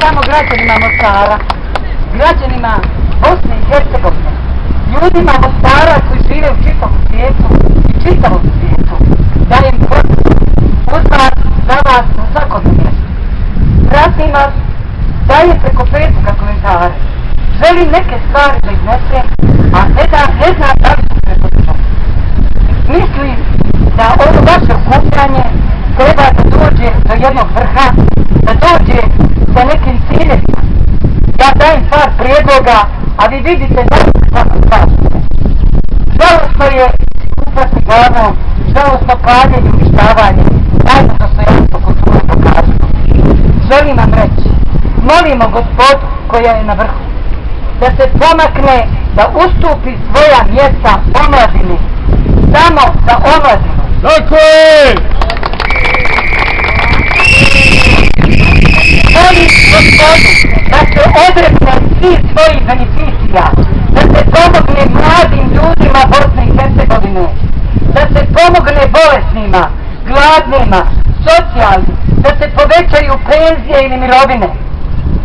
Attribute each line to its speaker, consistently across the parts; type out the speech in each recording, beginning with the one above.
Speaker 1: samo građanima Mostara, građanima Bosne i Hercegovine, ljudima Mostara koji žive u čitavom svijetu i čitavom svijetu, dajem podršku uz vas, za vas, na svakom mjestu. Pratim vas, dajem preko Facebooka komentare. Želim neke stvari da iznesem, a ne da ne znam da li ću preko Mislim da ovo vaše okupljanje treba da dođe do jednog vrha, da dođe sa nekim ciljevima. Ja dajem par prijedloga, a vi vidite da je kako kažete. Žalostno je kupati glavom, žalostno paljenje, uništavanje, dajmo da se jasno kulturu pokažu. Želim vam reći, molimo gospod koja je na vrhu, da se pomakne, da ustupi svoja mjesta omladini, samo za omladinu.
Speaker 2: Tako je!
Speaker 1: Molim gospodu da se odrekne svih svojih beneficija, da se pomogne mladim ljudima Bosne i Hercegovine, da se pomogne bolesnima, gladnima, socijalnim, da se povećaju penzije ili mirovine.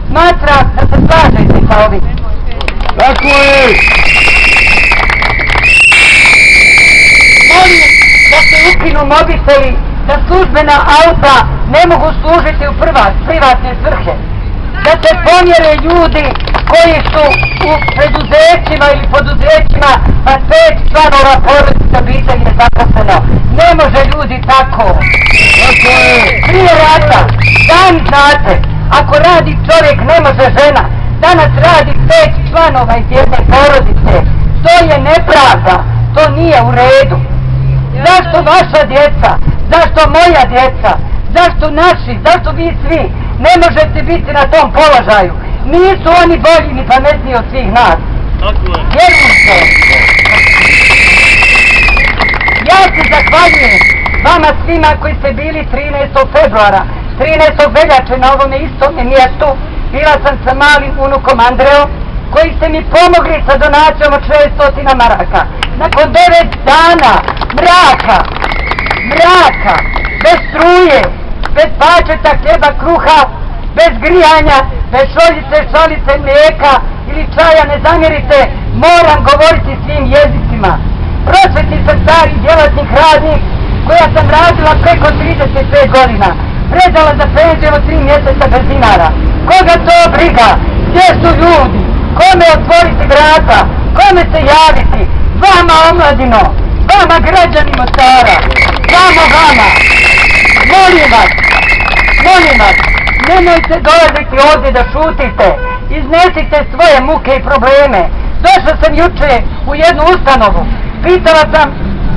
Speaker 1: Smatram da se slažete sa ovim.
Speaker 2: Tako je!
Speaker 1: Molim da se ukinu mobiteli, da službena auta ne mogu služiti u prva, privatne svrhe. Da se pomjere ljudi koji su u preduzećima ili poduzećima, pa pet članova porodice obitelji je zaposleno. Ne može ljudi tako.
Speaker 2: Tako je!
Speaker 1: Prije rata, sami znate, ako radi čovjek ne može žena, danas radi pet članova iz jedne porodice. To je nepravda, to nije u redu. Zašto vaša djeca, zašto moja djeca, zašto naši, zašto vi svi ne možete biti na tom položaju? Nisu oni bolji ni pametniji od svih nas.
Speaker 2: Tako je!
Speaker 1: Vjerujte. Ja se zahvaljujem vama svima koji ste bili 13. februara, 13. veljače na ovome istome mjestu. Bila sam sa malim unukom Andreo, koji ste mi pomogli sa donacijom od 600 maraka. Nakon 9 dana mraka, mraka, bez struje, bez pačeta hljeba kruha, bez grijanja, bez šoljice, šalice, mlijeka ili čaja, ne zamjerite, moram govoriti svim jezicima. Prosvetni sam stari djelatnik radnik, koja sam radila preko 35 godina, predala za penziju od 3 mjeseca bez dinara. Koga to briga? Gdje su ljudi? Kome otvoriti vrata? Kome se javiti? Vama omladino, vama građani Mostara, vama vama. Molim vas, molim vas, nemojte dolaziti ovdje da šutite, iznesite svoje muke i probleme. Došla sam juče u jednu ustanovu, pitala sam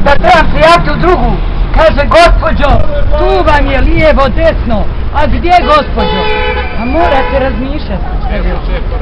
Speaker 1: da trebam prijaviti u drugu. Kaže, gospođo, tu vam je lijevo, desno, a gdje gospođo? A morate razmišljati.
Speaker 2: Evo, čepo.